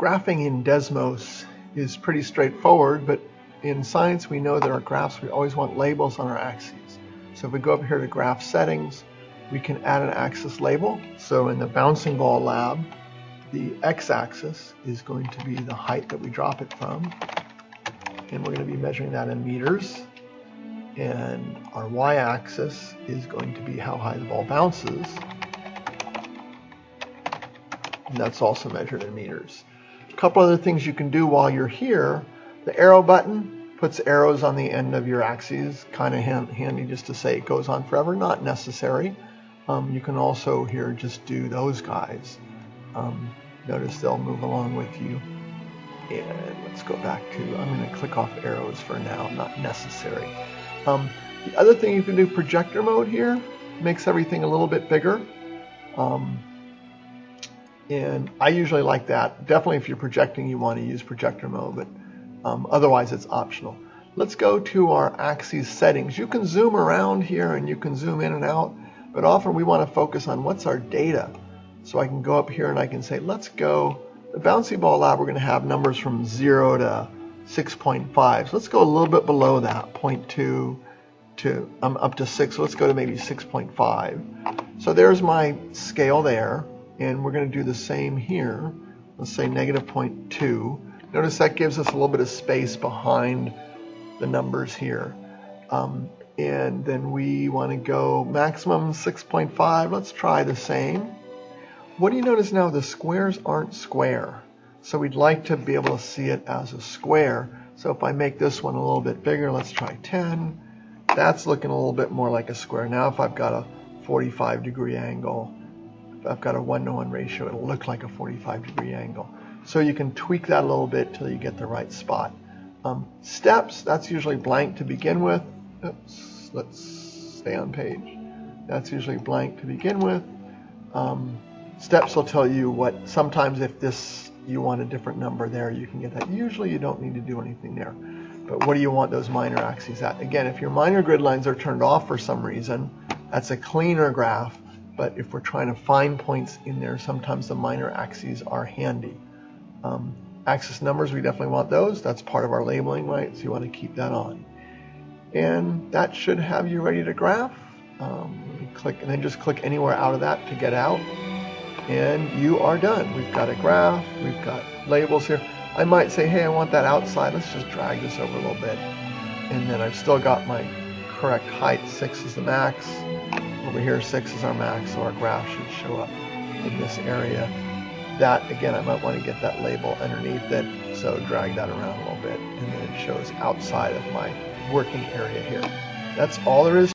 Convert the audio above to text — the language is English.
graphing in Desmos is pretty straightforward, but in science we know that our graphs, we always want labels on our axes. So if we go up here to graph settings, we can add an axis label. So in the bouncing ball lab, the x-axis is going to be the height that we drop it from. And we're going to be measuring that in meters. And our y-axis is going to be how high the ball bounces. And that's also measured in meters. A couple other things you can do while you're here. The arrow button puts arrows on the end of your axes. Kind of handy just to say it goes on forever. Not necessary. Um, you can also here just do those guys. Um, notice they'll move along with you. And let's go back to, I'm going to click off arrows for now, not necessary. Um, the other thing you can do, projector mode here, makes everything a little bit bigger. Um, and I usually like that. Definitely if you're projecting, you want to use projector mode, but um, otherwise it's optional. Let's go to our axes settings. You can zoom around here and you can zoom in and out, but often we want to focus on what's our data. So I can go up here and I can say, let's go, the bouncy ball lab, we're going to have numbers from 0 to 6.5. So let's go a little bit below that, 0.2 to um, up to 6. So let's go to maybe 6.5. So there's my scale there, and we're going to do the same here. Let's say negative 0.2. Notice that gives us a little bit of space behind the numbers here. Um, and then we want to go maximum 6.5. Let's try the same. What do you notice now? The squares aren't square. So we'd like to be able to see it as a square. So if I make this one a little bit bigger, let's try 10. That's looking a little bit more like a square. Now if I've got a 45 degree angle, I've got a one to one ratio, it'll look like a 45 degree angle. So you can tweak that a little bit till you get the right spot. Um, steps, that's usually blank to begin with. Oops, let's stay on page. That's usually blank to begin with. Um, steps will tell you what, sometimes if this, you want a different number there, you can get that. Usually you don't need to do anything there. But what do you want those minor axes at? Again, if your minor grid lines are turned off for some reason, that's a cleaner graph. But if we're trying to find points in there, sometimes the minor axes are handy. Um, axis numbers, we definitely want those. That's part of our labeling, right? So you want to keep that on. And that should have you ready to graph. Um, click and then just click anywhere out of that to get out. And you are done. We've got a graph, we've got labels here. I might say, hey, I want that outside. Let's just drag this over a little bit. And then I've still got my correct height. 6 is the max. Over here, 6 is our max, so our graph should show up in this area that, again, I might want to get that label underneath it. So drag that around a little bit and then it shows outside of my working area here. That's all there is